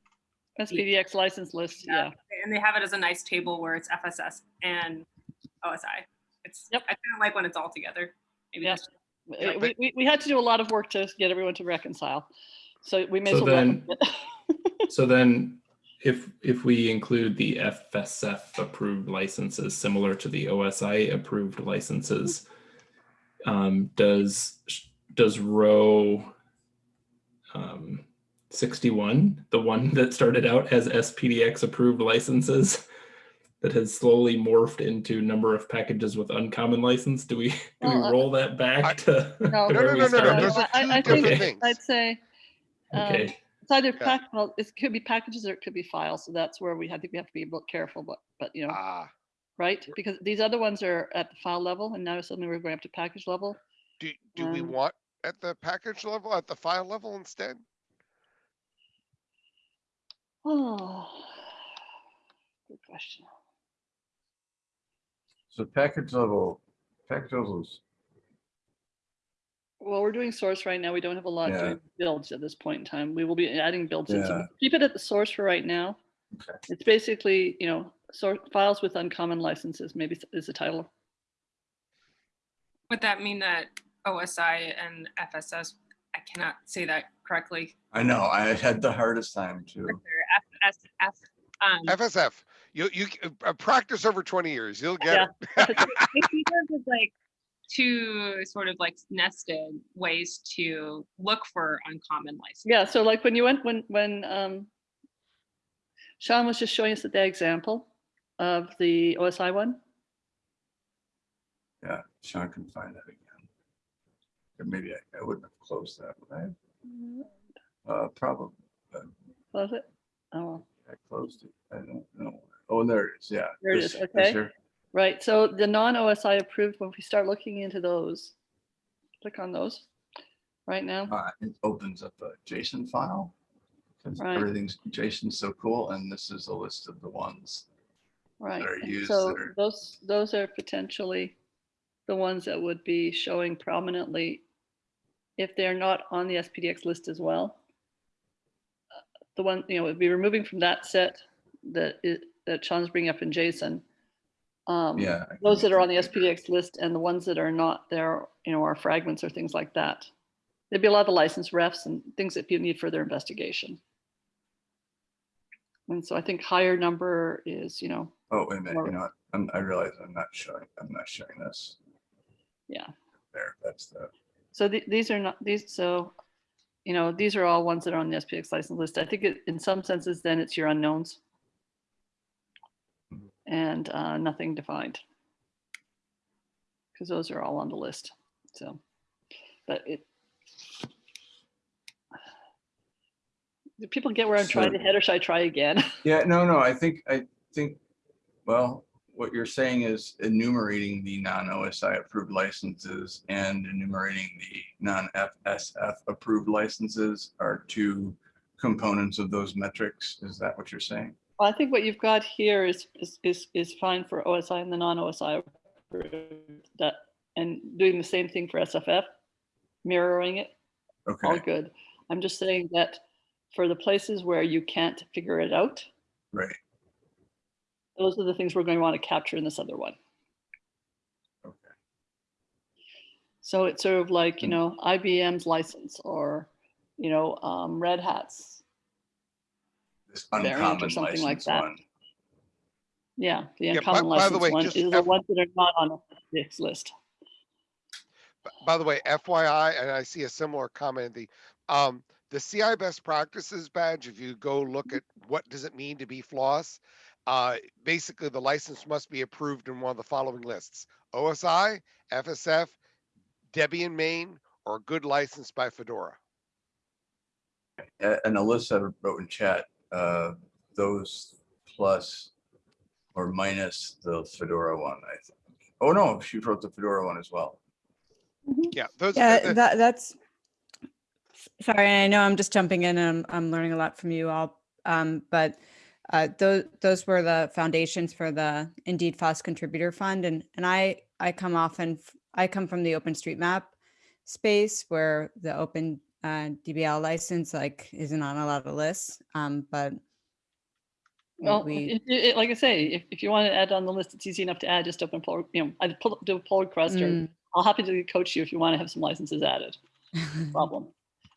Speaker 3: SPDX license list,
Speaker 7: Yeah.
Speaker 3: yeah.
Speaker 7: and they have it as a nice table where it's FSS and OSI. It's,
Speaker 3: yep.
Speaker 7: I kind of like when it's all together. Maybe
Speaker 3: Yeah.
Speaker 5: Yeah,
Speaker 3: We, we, we had to do a lot of work to get everyone to reconcile. So we may as
Speaker 2: So
Speaker 3: well.
Speaker 2: then- So then if, if we include the FSF approved licenses similar to the OSI approved licenses, um, does, does row um, 61, the one that started out as SPDX approved licenses that has slowly morphed into number of packages with uncommon license, do we, do we
Speaker 3: Well, uh,
Speaker 2: roll that
Speaker 5: I-
Speaker 2: back to?
Speaker 3: No.
Speaker 2: to
Speaker 5: No,
Speaker 2: where
Speaker 5: no,
Speaker 2: we
Speaker 5: no, no, no.
Speaker 2: started?
Speaker 5: Those are
Speaker 3: I- I
Speaker 5: two
Speaker 3: think-
Speaker 5: different
Speaker 2: Okay.
Speaker 5: things.
Speaker 3: I'd say, um,
Speaker 2: Okay,
Speaker 3: it's either
Speaker 5: Yeah.
Speaker 3: pack, well, it could be packages or it could be files. So that's where we, I think we have to be a bit careful, but, but you know,
Speaker 5: Ah,
Speaker 3: right? Because these other ones are at the file level and now suddenly we're going up to package level.
Speaker 5: do, do we
Speaker 3: Um,
Speaker 5: want at the package level, at the file level instead?
Speaker 3: Oh, good question.
Speaker 1: So package level, package levels,
Speaker 3: Well, we're doing source right now. We don't have a lot
Speaker 1: Yeah.
Speaker 3: doing builds at this point in time. We will be adding builds in. So keep it at the source for right now.
Speaker 1: Okay.
Speaker 3: It's basically, you know, sort files with uncommon licenses, maybe is- is the title.
Speaker 7: Would that mean that OSI and FSS, I cannot say that correctly.
Speaker 1: I know, I had the hardest time too.
Speaker 7: They're FSF. Um,
Speaker 5: FSF, you, you, uh, practice over twenty years, you'll get
Speaker 3: Yeah.
Speaker 5: it.
Speaker 7: I see those as like two sort of like nested ways to look for uncommon license.
Speaker 3: Yeah, so like when you went, when, when um, Sean was just showing us the example of the OSI one.
Speaker 1: Yeah, Sean can find that again. Or maybe I, I wouldn't have closed that, would I? Uh, probably,
Speaker 3: Close it? Oh,
Speaker 1: I closed it. I don't know. Oh, there it is, yeah.
Speaker 3: There it
Speaker 1: this-
Speaker 3: is,
Speaker 1: this
Speaker 3: okay.
Speaker 1: here.
Speaker 3: Right. So the non-OSI approved, when we start looking into those, click on those right now.
Speaker 1: Uh, it opens up a JSON file. 'cause
Speaker 3: Right.
Speaker 1: Everything's JSON's so cool, and this is a list of the ones.
Speaker 3: Right,
Speaker 1: are used
Speaker 3: so
Speaker 1: that are-
Speaker 3: those, those are potentially the ones that would be showing prominently if they're not on the SPDX list as well. The one, you know, would be removing from that set that is, that Sean's bringing up in JSON. Um,
Speaker 1: Yeah.
Speaker 3: Those that are on the
Speaker 1: make it bigger.
Speaker 3: SPDX list and the ones that are not there, you know, are fragments or things like that. There'd be a lot of license refs and things that people need further investigation. And so I think higher number is, you know,
Speaker 1: Oh, wait a minute, you know. I'm, I realize I'm not showing, I'm not showing this.
Speaker 3: Yeah.
Speaker 1: There, that's the,
Speaker 3: So the- these are not, these, so, you know, these are all ones that are on the SPX license list. I think it, in some senses, then it's your unknowns. And uh, nothing defined. Because those are all on the list, so, but it. Do people get where I'm trying to head or should I try again?
Speaker 1: yeah, no, no, I think, I think, well, what you're saying is enumerating the non-OSI approved licenses and enumerating the non-FSF approved licenses are two components of those metrics. Is that what you're saying?
Speaker 3: Well, I think what you've got here is, is, is, is fine for OSI and the non-OSI that, and doing the same thing for SFF, mirroring it,
Speaker 1: Okay.
Speaker 3: all good. I'm just saying that for the places where you can't figure it out,
Speaker 1: right,
Speaker 3: those are the things we're going to want to capture in this other one.
Speaker 1: okay.
Speaker 3: So it's sort of like, you
Speaker 1: Mm.
Speaker 3: know, IBM's license or, you know, um, Red Hat's.
Speaker 1: This
Speaker 3: Variant or
Speaker 1: uncommon
Speaker 3: something like
Speaker 1: license
Speaker 3: that.
Speaker 1: one.
Speaker 3: Yeah, the
Speaker 5: Yeah, by-
Speaker 3: uncommon
Speaker 5: by the
Speaker 3: license
Speaker 5: way,
Speaker 3: one
Speaker 5: just
Speaker 3: is the
Speaker 5: F-
Speaker 3: ones that are not on this list.
Speaker 5: B- By the way, FYI, and I see a similar comment, in the, um, the CII best practices badge, if you go look at what does it mean to be floss? Uh, basically, the license must be approved in one of the following lists. OSI, FSF, Debian main, or good license by Fedora.
Speaker 1: A- And Alyssa wrote in chat, uh, those plus or minus the Fedora one, I think. Oh, no, she wrote the Fedora one as well.
Speaker 5: Yeah, those.
Speaker 8: Yeah,
Speaker 5: uh,
Speaker 8: that, that's, sorry, I know I'm just jumping in and I'm, I'm learning a lot from you all. Um, but uh, those, those were the foundations for the Indeed FOSS Contributor Fund. And, and I, I come often, I come from the OpenStreetMap space where the open uh, DBL license like isn't on a lot of lists. Um, but
Speaker 3: Well,
Speaker 8: we,
Speaker 3: it, it, like I say, if, if you want to add on the list, it's easy enough to add, just open, pull, you know, I pull, do a pull request or
Speaker 8: Mm.
Speaker 3: I'll happy to coach you if you want to have some licenses added. Problem.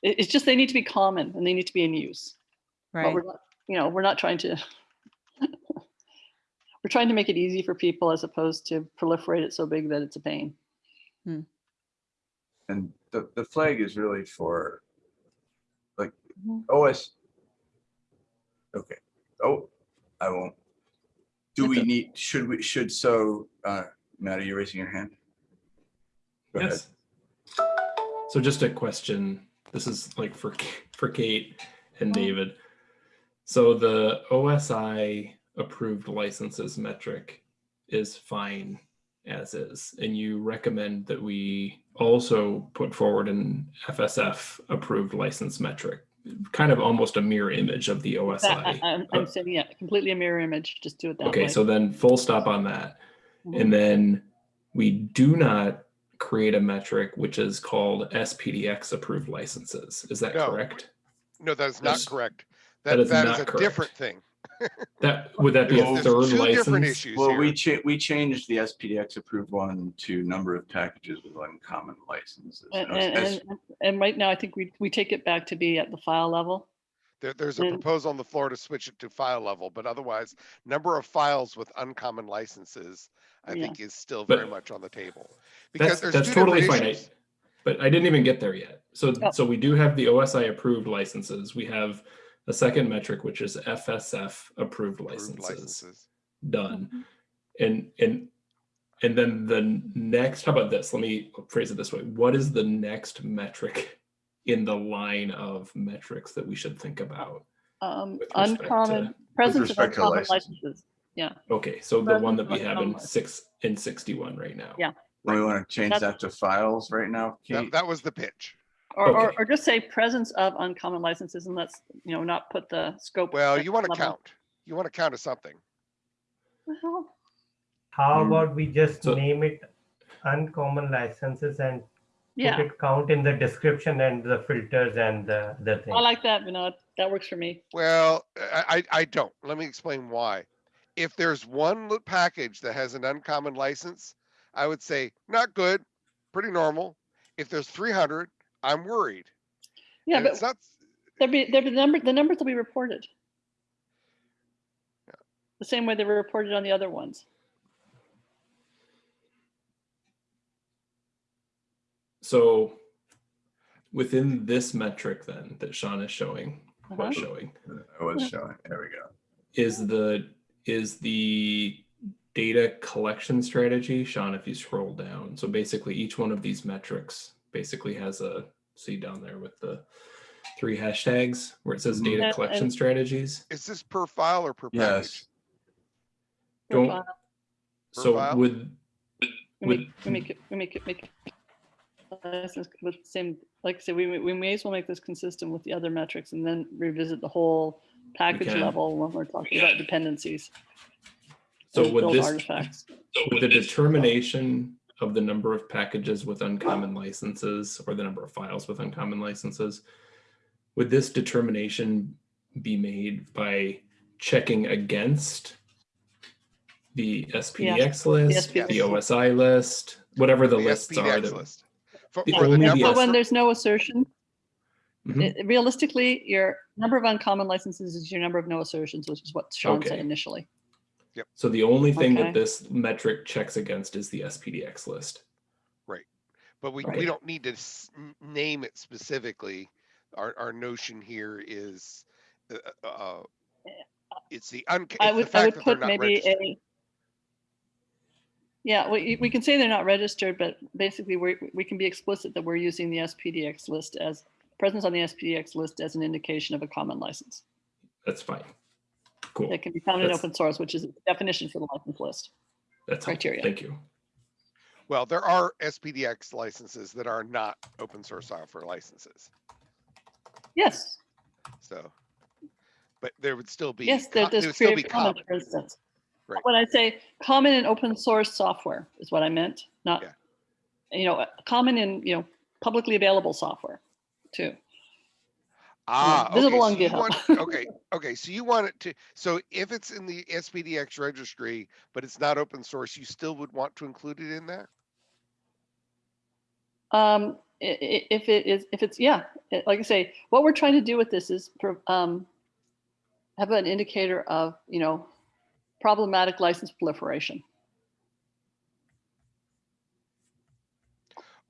Speaker 3: It, it's just they need to be common and they need to be in use. But
Speaker 8: right,
Speaker 3: we're not, you know, we're not trying to. We're trying to make it easy for people as opposed to proliferate it so big that it's a pain.
Speaker 1: And the, the flag is really for like
Speaker 3: Mhm.
Speaker 1: OS. Okay, oh, I won't. Do we
Speaker 3: That's
Speaker 1: need, should we, should so, uh, Matt, are you raising your hand? Go ahead.
Speaker 2: Yes. So just a question. This is like for for Kate and
Speaker 3: Oh.
Speaker 2: David. So the OSI approved licenses metric is fine as is, and you recommend that we also put forward an FSF approved license metric, kind of almost a mirror image of the
Speaker 3: That- I-
Speaker 2: OSI.
Speaker 3: I'm, I'm saying, yeah, completely a mirror image, just do it that way.
Speaker 2: Okay, so then full stop on that.
Speaker 3: Mhm.
Speaker 2: And then we do not create a metric which is called SPDX approved licenses. Is that
Speaker 5: No.
Speaker 2: correct?
Speaker 5: No, that is not
Speaker 2: That's-
Speaker 5: correct.
Speaker 2: that
Speaker 5: That,
Speaker 2: is
Speaker 5: that
Speaker 2: not
Speaker 5: is a
Speaker 2: correct.
Speaker 5: different thing.
Speaker 2: That, would that be a
Speaker 5: There's
Speaker 2: third
Speaker 5: two different
Speaker 2: license?
Speaker 5: issues
Speaker 1: Well, we cha- we changed the SPDX approved one to number of packages with uncommon licenses.
Speaker 3: And,
Speaker 1: Now it's
Speaker 3: and, and, and right now, I think we, we take it back to be at the file level.
Speaker 5: There, there's a
Speaker 3: and-
Speaker 5: proposal on the floor to switch it to file level, but otherwise, number of files with uncommon licenses, I
Speaker 3: Yeah.
Speaker 5: think is still
Speaker 2: But
Speaker 5: very much on the table. Because
Speaker 2: That's,
Speaker 5: there's
Speaker 2: that's
Speaker 5: two
Speaker 2: totally
Speaker 5: different
Speaker 2: fine. I-
Speaker 5: issues.
Speaker 2: But I didn't even get there yet. So,
Speaker 3: Oh.
Speaker 2: so we do have the OSI approved licenses. We have a second metric, which is FSF approved
Speaker 5: Approved
Speaker 2: licenses.
Speaker 5: licenses.
Speaker 2: done. And and and then the next, how about this? Let me phrase it this way. What is the next metric in the line of metrics that we should think about?
Speaker 3: Um, uncommon,
Speaker 2: to-
Speaker 3: presence of uncommon
Speaker 1: licenses.
Speaker 3: licenses.
Speaker 2: Okay, so the one that we have in six in 61 right now.
Speaker 3: Yeah.
Speaker 1: We want to change
Speaker 3: That's-
Speaker 1: that to files right now,
Speaker 5: That, that was the pitch.
Speaker 3: Or, or,
Speaker 2: Okay.
Speaker 3: or just say presence of uncommon licenses and let's, you know, not put the scope.
Speaker 5: Well, you want to
Speaker 3: level.
Speaker 5: count. You want to count as something.
Speaker 3: Well,
Speaker 4: How
Speaker 2: Mm.
Speaker 4: about we just
Speaker 2: So-
Speaker 4: name it uncommon licenses and put it count in the description and the filters and the, the thing?
Speaker 3: I like that, Vinod. You know, that works for me.
Speaker 5: Well, I, I, I don't. Let me explain why. If there's one li- package that has an uncommon license, I would say not good, pretty normal. If there's 300, I'm worried.
Speaker 3: Yeah,
Speaker 5: And
Speaker 3: but
Speaker 5: it's not,
Speaker 3: there'll be, there'll be the number, the numbers will be reported. The same way they were reported on the other ones.
Speaker 2: So within this metric then that Sean is showing,
Speaker 3: Uh-huh.
Speaker 2: was showing,
Speaker 1: I was showing, there we go.
Speaker 2: is the is the data collection strategy sean if you scroll down so basically each one of these metrics basically has a see down there with the three hashtags where it says
Speaker 1: Mhm.
Speaker 2: data
Speaker 3: And-
Speaker 2: collection strategies
Speaker 5: is this per file or per package?
Speaker 1: Yes,
Speaker 2: don't
Speaker 3: Profile.
Speaker 5: Per
Speaker 2: so
Speaker 5: file?
Speaker 2: with
Speaker 3: We
Speaker 2: with
Speaker 3: make, we make it, we make it, make it. With the same, like I said, we, may- we may as well make this consistent with the other metrics and then revisit the whole package
Speaker 2: can.
Speaker 3: level when we're talking about dependencies.
Speaker 2: so with this
Speaker 3: Artifacts.
Speaker 2: with the determination of the number of packages with uncommon licenses or the number of files with uncommon licenses would this determination be made by checking against the SPDX list,
Speaker 3: SPDX.
Speaker 2: the OSI list, whatever the,
Speaker 5: The
Speaker 2: lists are?
Speaker 5: SPDX
Speaker 2: That,
Speaker 5: list. For,
Speaker 2: The
Speaker 5: for the
Speaker 2: only
Speaker 3: So
Speaker 5: number,
Speaker 3: when there's no assertion,
Speaker 2: Mhm.
Speaker 3: i- realistically, your number of uncommon licenses is your number of no assertions, which is what Sean said
Speaker 2: Okay.
Speaker 3: Initially.
Speaker 2: so the only thing
Speaker 3: Okay.
Speaker 2: that this metric checks against is the SPDX list. Right.
Speaker 5: But we, we don't need to s- n- name it specifically. Our, our notion here is, uh, uh, it's the un, it's
Speaker 3: I
Speaker 5: the
Speaker 3: would, I would put maybe
Speaker 5: registered.
Speaker 3: a. Yeah, we, we can say they're not registered, but basically we, we can be explicit that we're using the SPDX list as, presence on the SPDX list as an indication of a common license.
Speaker 2: That's fine. Cool.
Speaker 3: that can be found in open source, which is a definition for the license list.
Speaker 2: That's helpful.
Speaker 3: criteria.
Speaker 2: Thank you.
Speaker 5: Well, there are SPDX licenses that are not open source software licenses,
Speaker 3: Yes,
Speaker 5: so. But there would still be.
Speaker 3: yes, there-
Speaker 5: co- there
Speaker 3: there's
Speaker 5: would still be
Speaker 3: Creative
Speaker 5: common.
Speaker 3: for instance.
Speaker 5: Right.
Speaker 3: When I say common and open source software is what I meant, not,
Speaker 5: Yeah.
Speaker 3: you know, common and, you know, publicly available software too.
Speaker 5: Ah, okay,
Speaker 3: visible
Speaker 5: so
Speaker 3: on
Speaker 5: you
Speaker 3: GitHub.
Speaker 5: want- Okay, okay, so you want it to, so if it's in the SPDX registry, but it's not open source, you still would want to include it in there?
Speaker 3: Um, if it is, if it's, yeah, like I say, what we're trying to do with this is, um, have an indicator of, you know, problematic license proliferation.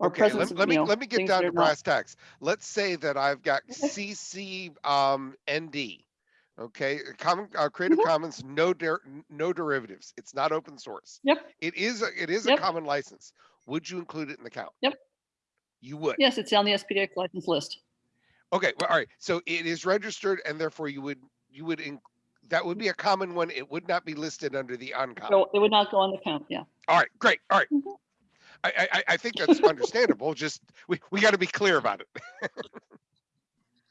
Speaker 3: Or
Speaker 5: Okay, let,
Speaker 3: presence of,
Speaker 5: let me,
Speaker 3: know,
Speaker 5: let me get down to brass tacks. Let's say that I've got CC, um, ND. Okay, common, uh, Creative
Speaker 3: Mhm.
Speaker 5: Commons, no der, no derivatives. It's not open source.
Speaker 3: Yep.
Speaker 5: It is, a it is a common license. Would you include it in the count?
Speaker 3: Yep.
Speaker 5: You would?
Speaker 3: Yes, it's on the SPDX license list.
Speaker 5: Okay, well, all right, so it is registered and therefore you would, you would, in- that would be a common one. It would not be listed under the uncommon.
Speaker 3: So it would not go on the count, yeah.
Speaker 5: All right, great, all right.
Speaker 3: Mhm.
Speaker 5: I, I, I- I think that's understandable, just, we, we gotta be clear about it.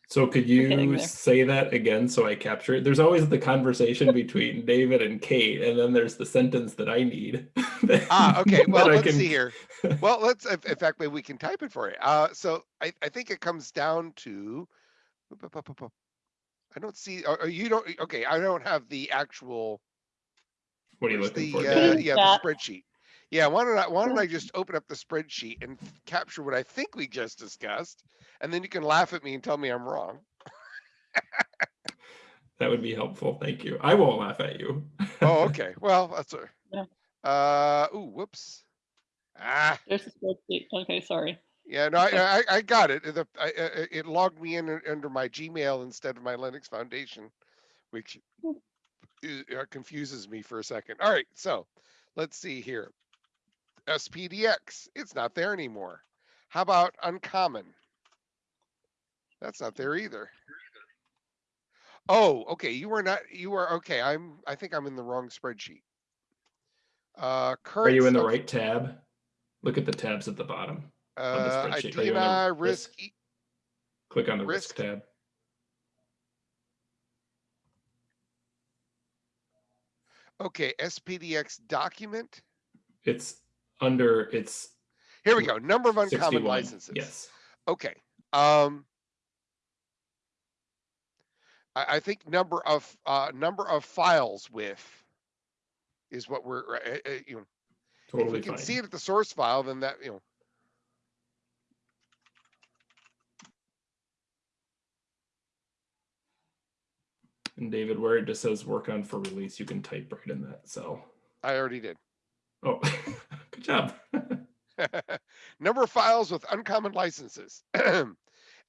Speaker 2: So could you say that again so I capture it? There's always the conversation between David and Kate, and then there's the sentence that I need.
Speaker 5: Ah, okay, well, let's
Speaker 2: can-
Speaker 5: see here. Well, let's, in in fact, maybe we can type it for you. Uh, so I, I think it comes down to. I don't see, or, or you don't, okay, I don't have the actual.
Speaker 2: What are you
Speaker 5: where's
Speaker 2: looking
Speaker 5: the,
Speaker 2: for?
Speaker 5: uh, Yeah, the spreadsheet. Yeah, why don't I, why don't I just open up the spreadsheet and capture what I think we just discussed? And then you can laugh at me and tell me I'm wrong.
Speaker 2: That would be helpful. Thank you. I won't laugh at you.
Speaker 5: Oh, okay, well, that's a.
Speaker 3: Yeah.
Speaker 5: Uh, ooh, whoops. Ah.
Speaker 3: There's the spreadsheet. Okay, sorry.
Speaker 5: Yeah, no, I, I, I got it. The, I, it logged me in under my Gmail instead of my Linux Foundation, which uh, confuses me for a second. All right, so let's see here. SPDX, it's not there anymore. How about uncommon? That's not there either. Oh, okay, you were not, you were, okay, I'm, I think I'm in the wrong spreadsheet. Uh,
Speaker 2: Are you in the right tab? Look at the tabs at the bottom. the
Speaker 5: Uh?
Speaker 2: Are you in the risk?
Speaker 5: risk, e-
Speaker 2: Click on the risk
Speaker 5: Risk.
Speaker 2: tab.
Speaker 5: Okay, SPDX document.
Speaker 2: It's under, it's
Speaker 5: Here we go. Number of uncommon
Speaker 2: 61.
Speaker 5: licenses.
Speaker 2: Yes.
Speaker 5: Okay. Um. I, I think number of, uh, number of files with is what we're, uh, uh, you know, if we can
Speaker 2: fine.
Speaker 5: see it at the source file, then that, you know,
Speaker 2: And David, where it just says work on for release, you can type right in that cell.
Speaker 5: I already did.
Speaker 2: Oh, good job.
Speaker 5: Number of files with uncommon licenses.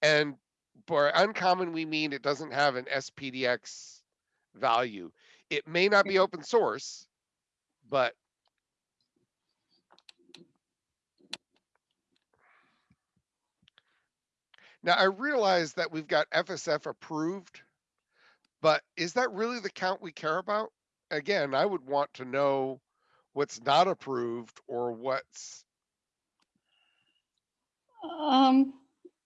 Speaker 5: And for uncommon, we mean it doesn't have an SPDX value. It may not be open source, but now I realize that we've got FSF approved, but is that really the count we care about? Again, I would want to know what's not approved or what's
Speaker 3: Um,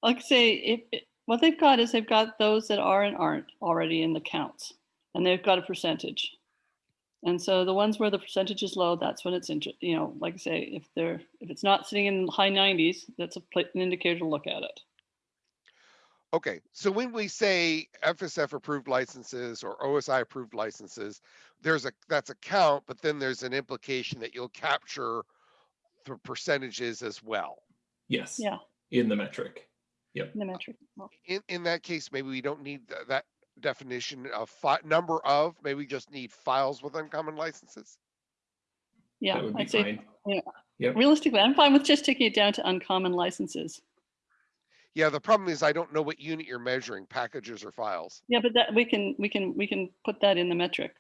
Speaker 3: like I say, if, it- what they've got is they've got those that are and aren't already in the counts, and they've got a percentage. And so the ones where the percentage is low, that's when it's, you know, like I say, if they're, if it's not sitting in the high nineties, that's a, an indicator to look at it.
Speaker 5: Okay, so when we say FSF approved licenses or OSI approved licenses, there's a, that's a count, but then there's an implication that you'll capture the percentages as well.
Speaker 2: Yes.
Speaker 3: Yeah.
Speaker 2: In the metric. Yep.
Speaker 3: In the metric. Well,
Speaker 5: In, in that case, maybe we don't need th- that definition of fi- number of, maybe we just need files with uncommon licenses.
Speaker 3: Yeah,
Speaker 2: That would be
Speaker 3: I'd say
Speaker 2: fine.
Speaker 3: realistically, I'm fine with just taking it down to uncommon licenses.
Speaker 5: Yeah, the problem is I don't know what unit you're measuring, packages or files.
Speaker 3: Yeah, but that we can we can we can put that in the metric.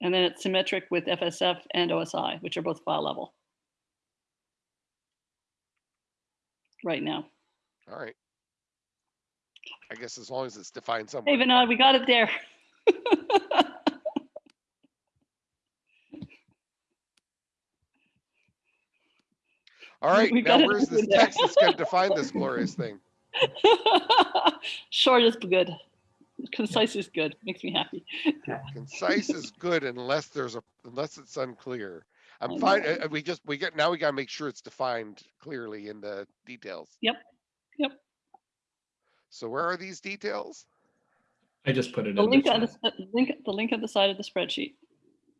Speaker 3: And then it's symmetric with FSF and OSI, which are both file level. Right now.
Speaker 5: All right. I guess as long as it's defined somewhere.
Speaker 3: Even hey, we got it there.
Speaker 5: All right, now where's this text that's going to define this glorious thing?
Speaker 3: Short is good. Concise is good. Makes me happy.
Speaker 5: Concise is good unless there's a, unless it's unclear.
Speaker 3: I
Speaker 5: I'm fine,
Speaker 3: know.
Speaker 5: uh, uh, we just, we get, now we gotta make sure it's defined clearly in the details.
Speaker 3: Yep, yep.
Speaker 5: So where are these details?
Speaker 2: I just put it
Speaker 3: The
Speaker 2: in the
Speaker 3: link on the,
Speaker 2: chat.
Speaker 3: s- link, the link at the side of the spreadsheet.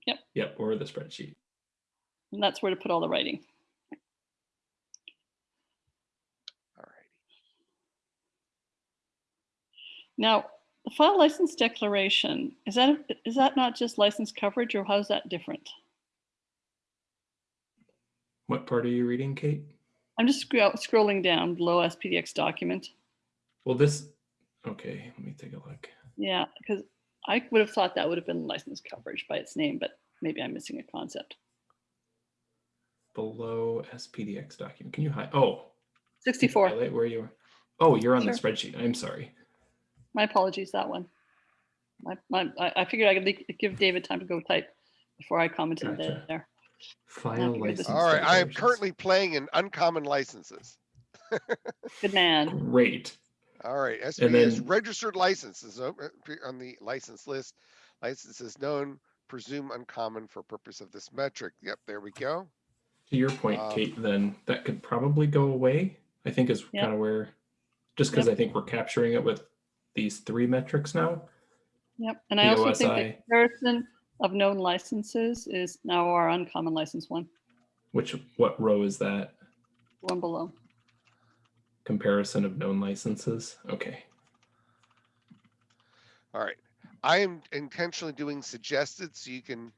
Speaker 2: Yep. Yep, or the spreadsheet.
Speaker 3: And that's where to put all the writing.
Speaker 5: All right.
Speaker 3: Now, the file license declaration, is that, is that not just license coverage or how is that different?
Speaker 2: What part are you reading, Kate?
Speaker 3: I'm just scroll- scrolling down below SPDX document.
Speaker 2: Well, this, okay, let me take a look.
Speaker 3: Yeah, because I would have thought that would have been license coverage by its name, but maybe I'm missing a concept.
Speaker 2: Below SPDX document, can you hide? Oh.
Speaker 3: 64,
Speaker 2: Highlight where you are. Oh, you're on the spreadsheet. I'm sorry.
Speaker 3: My apologies, that one. My, my, I I figured I could give David time to go type before I commented
Speaker 2: Gotcha.
Speaker 3: there.
Speaker 2: File
Speaker 3: figured
Speaker 2: license.
Speaker 5: All right, I am currently playing in uncommon licenses.
Speaker 3: Good man.
Speaker 2: Great.
Speaker 5: All right, SP is
Speaker 2: then-
Speaker 5: registered licenses o- uh, appear on the license list. Licenses known, presume uncommon for purpose of this metric. Yep, there we go.
Speaker 2: To your point,
Speaker 5: Um,
Speaker 2: Kate, then that could probably go away. I think is
Speaker 3: Yep.
Speaker 2: kind of where, just because I think we're capturing it with these three metrics now.
Speaker 3: Yep, and I also think the comparison of known licenses is now our uncommon license one,
Speaker 2: Which, what row is that?
Speaker 3: one below.
Speaker 2: Comparison of known licenses? Okay.
Speaker 5: All right. I am intentionally doing suggested so you can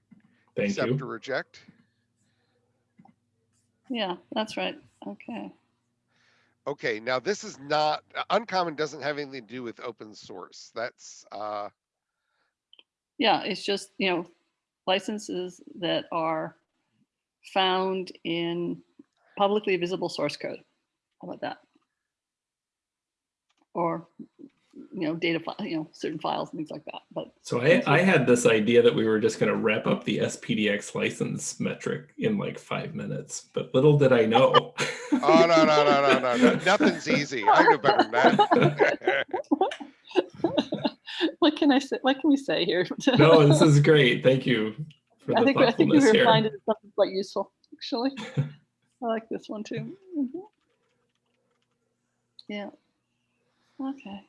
Speaker 2: Thank
Speaker 5: accept
Speaker 2: you.
Speaker 5: or reject.
Speaker 3: Yeah, that's right. Okay.
Speaker 5: Okay, now this is not, uh, uncommon doesn't have anything to do with open source. That's, uh,
Speaker 3: Yeah, it's just, you know, licenses that are found in publicly visible source code. How about that? Or, you know, data, fi- you know, certain files and things like that, but
Speaker 2: So I, I had this idea that we were just going to wrap up the SPDX license metric in like five minutes, but little did I know.
Speaker 5: oh, no, no, no, no, no, no, nothing's easy. I know better than that.
Speaker 3: what can I say? What can we say here?
Speaker 2: no, this is great. Thank you for
Speaker 3: I
Speaker 2: the
Speaker 3: think, I think we
Speaker 2: thoughtfulness here.
Speaker 3: refined it something quite useful, actually. I like this one too. Mhm. Yeah. Okay.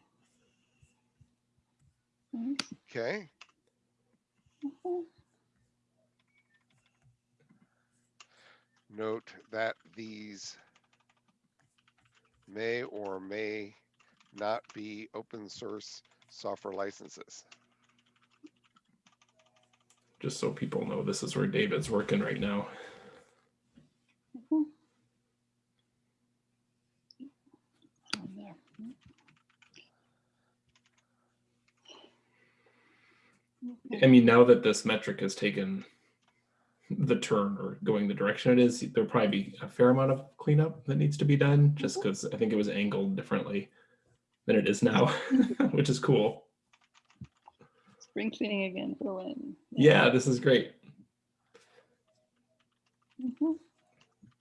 Speaker 3: Thanks.
Speaker 5: Okay,
Speaker 3: Mhm.
Speaker 5: note that these may or may not be open source software licenses.
Speaker 2: Just so people know, this is where David's working right now.
Speaker 3: On there. Okay.
Speaker 2: I mean, now that this metric has taken the turn or going the direction it is, there'll probably be a fair amount of cleanup that needs to be done, just because I think it was angled differently than it is now, which is cool.
Speaker 3: Spring cleaning again for the win.
Speaker 2: Yeah, this is great.
Speaker 3: Mhm.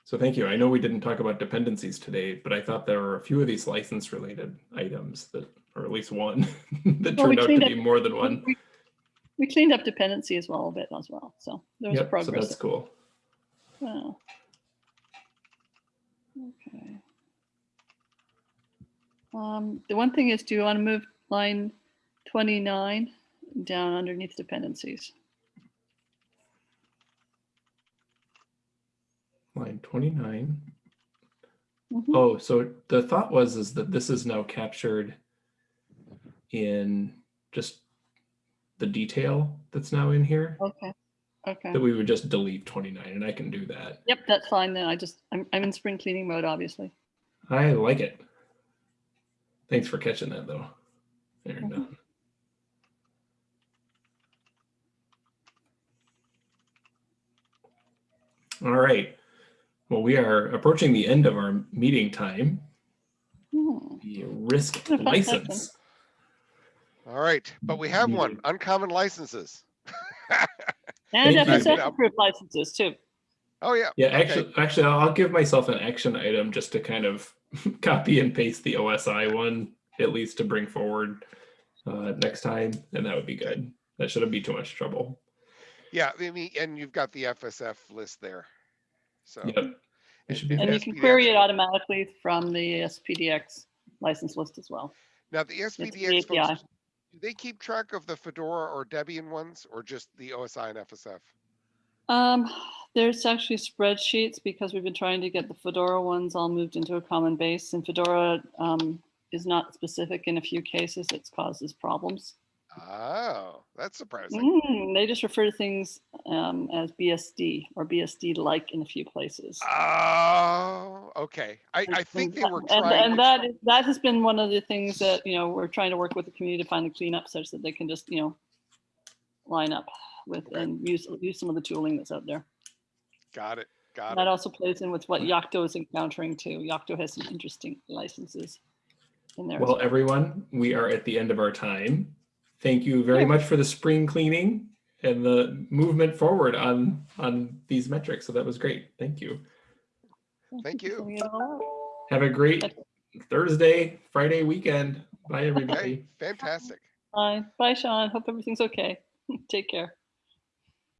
Speaker 2: So thank you. I know we didn't talk about dependencies today, but I thought there were a few of these license related items that, or at least one that
Speaker 3: Well,
Speaker 2: turned out to be more than one.
Speaker 3: We- We cleaned up dependency as well a bit as well, so there was
Speaker 2: Yep, so
Speaker 3: progress.
Speaker 2: that's cool.
Speaker 3: Wow. Okay. Um, the one thing is, do you want to move line twenty-nine down underneath dependencies?
Speaker 2: Line 29.
Speaker 3: Mhm.
Speaker 2: Oh, so the thought was is that this is now captured in just the detail that's now in here,
Speaker 3: Okay, okay.
Speaker 2: that we would just delete 29 and I can do that.
Speaker 3: Yep, that's fine then. I just, I'm, I'm in spring cleaning mode, obviously.
Speaker 2: I like it. Thanks for catching that though. There,
Speaker 3: Mhm.
Speaker 2: done. All right. Well, we are approaching the end of our meeting time.
Speaker 3: Hmm.
Speaker 2: The risk
Speaker 3: What a fun
Speaker 2: license.
Speaker 5: All right, but we have one, uncommon licenses.
Speaker 3: And
Speaker 2: Thank you.
Speaker 3: FSF approved licenses too.
Speaker 5: Oh, yeah.
Speaker 2: Yeah,
Speaker 5: okay.
Speaker 2: actually, actually, I'll give myself an action item just to kind of copy and paste the OSI one, at least to bring forward uh, next time, and that would be good. That shouldn't be too much trouble.
Speaker 5: Yeah, I mean, and you've got the FSF list there. So.
Speaker 2: Yep. It
Speaker 5: and-
Speaker 2: should be
Speaker 5: and
Speaker 3: And you can query it automatically from the SPDX license list as well.
Speaker 5: Now, the
Speaker 3: the
Speaker 5: SPDX
Speaker 3: API.
Speaker 5: folks, do they keep track of the Fedora or Debian ones or just the OSI and FSF?
Speaker 3: Um, there's actually spreadsheets because we've been trying to get the Fedora ones all moved into a common base and Fedora um, is not specific in a few cases. It causes problems.
Speaker 5: Oh, that's surprising.
Speaker 3: Mm, they just refer to things um, as BSD or BSD-like in a few places.
Speaker 5: Oh, okay. I, I think they were
Speaker 3: and,
Speaker 5: trying.
Speaker 3: and
Speaker 5: to-
Speaker 3: that is, that has been one of the things that you know we're trying to work with the community to find clean up such that they can just you know line up with
Speaker 5: Okay.
Speaker 3: and use use some of the tooling that's out there.
Speaker 5: Got it, got
Speaker 3: That
Speaker 5: it.
Speaker 3: That also plays in with what Yocto is encountering too. Yocto has some interesting licenses in there. as
Speaker 2: Well, everyone, we are at the end of our time. Thank you very much for the spring cleaning and the movement forward on on these metrics. So that was great. Thank you.
Speaker 5: Thank you.
Speaker 3: Filling it all out.
Speaker 2: Have a great Thursday, Friday weekend. Bye, everybody.
Speaker 5: Okay, fantastic.
Speaker 3: Bye, bye, Sean. Hope everything's okay. Take care.